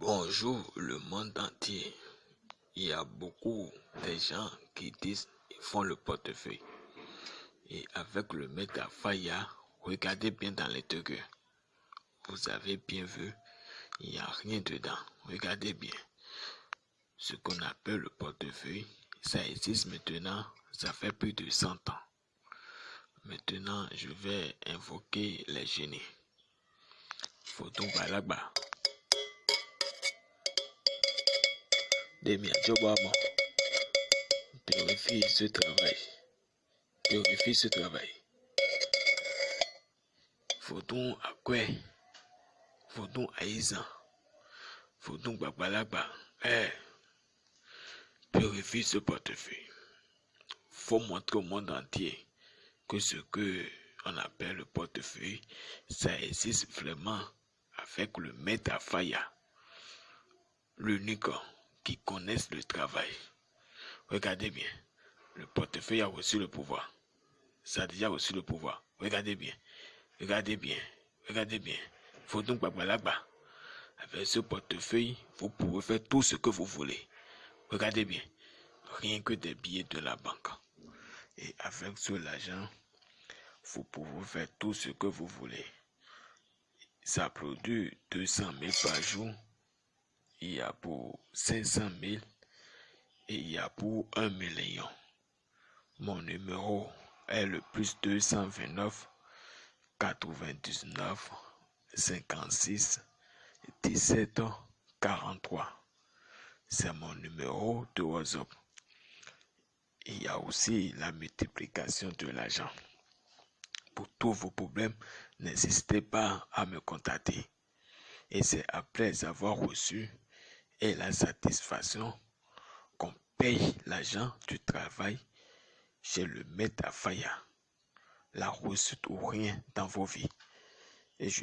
Bonjour le monde entier. Il y a beaucoup de gens qui disent ils font le portefeuille. Et avec le Metafaya, regardez bien dans les deux Vous avez bien vu, il n'y a rien dedans. Regardez bien. Ce qu'on appelle le portefeuille, ça existe maintenant, ça fait plus de 100 ans. Maintenant, je vais invoquer les génies. Photo Balagba. Demi Adjobama. Purifie ce travail. Purifie ce travail. Photo Akwe. Photo Aïsa. Photo Babalagba. Eh. Purifie ce portefeuille. Faut montrer au monde entier que ce que on appelle le portefeuille, ça existe vraiment avec le Metafaya, l'unique qui connaissent le travail. Regardez bien. Le portefeuille a reçu le pouvoir. Ça a déjà reçu le pouvoir. Regardez bien. Regardez bien. Regardez bien. Faut donc là-bas. Avec ce portefeuille, vous pouvez faire tout ce que vous voulez. Regardez bien. Rien que des billets de la banque. Et avec ce l'argent, vous pouvez faire tout ce que vous voulez. Ça produit 200 000 par jour il y a pour 500 000 et il y a pour 1 million. Mon numéro est le plus 229 99 56 17 43. C'est mon numéro de WhatsApp. Il y a aussi la multiplication de l'argent. Pour tous vos problèmes, n'hésitez pas à me contacter. Et c'est après avoir reçu la satisfaction qu'on paye l'argent du travail chez le Metafaya, la réussite ou rien dans vos vies. Et je